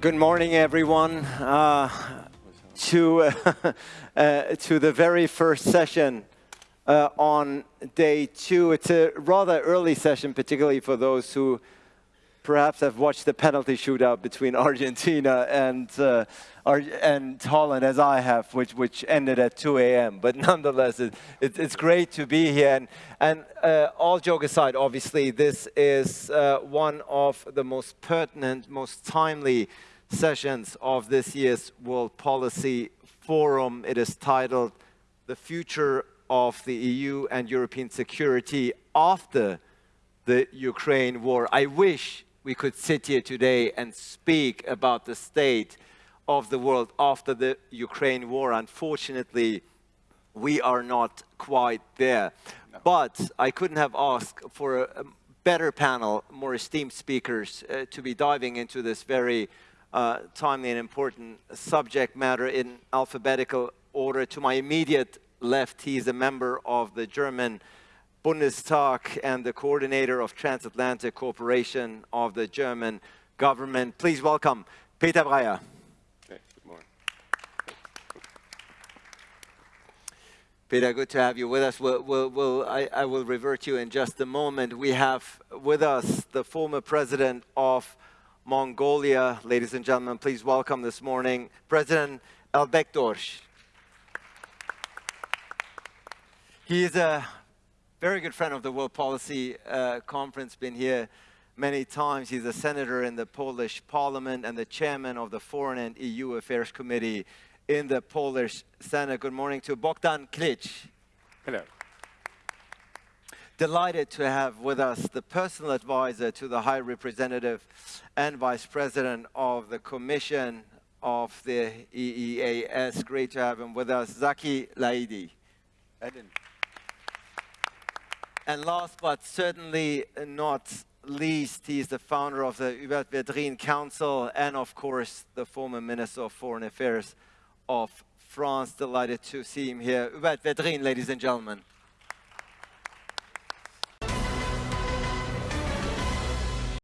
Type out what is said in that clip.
Good morning, everyone, uh, to, uh, uh, to the very first session uh, on day two. It's a rather early session, particularly for those who perhaps have watched the penalty shootout between Argentina and, uh, Ar and Holland, as I have, which, which ended at 2 a.m. But nonetheless, it, it, it's great to be here. And, and uh, all joke aside, obviously, this is uh, one of the most pertinent, most timely sessions of this year's World Policy Forum. It is titled The Future of the EU and European Security After the Ukraine War. I wish we could sit here today and speak about the state of the world after the Ukraine war. Unfortunately, we are not quite there. No. But I couldn't have asked for a better panel, more esteemed speakers uh, to be diving into this very uh, timely and important subject matter in alphabetical order. To my immediate left, he is a member of the German Bundestag and the coordinator of Transatlantic Cooperation of the German government. Please welcome Peter Beyer. Okay, good morning. Peter, good to have you with us. We'll, we'll, we'll, I, I will revert you in just a moment. We have with us the former president of Mongolia. Ladies and gentlemen, please welcome this morning President Elbegdorj. He is a very good friend of the World Policy uh, Conference, been here many times. He's a senator in the Polish parliament and the chairman of the Foreign and EU Affairs Committee in the Polish Senate. Good morning to Bogdan Klich. Hello delighted to have with us the personal advisor to the High Representative and Vice President of the Commission of the EEAS. Great to have him with us, Zaki Laidi. And last but certainly not least, he is the founder of the Hubert Védrine Council and of course the former Minister of Foreign Affairs of France. Delighted to see him here. Hubert Védrine, ladies and gentlemen.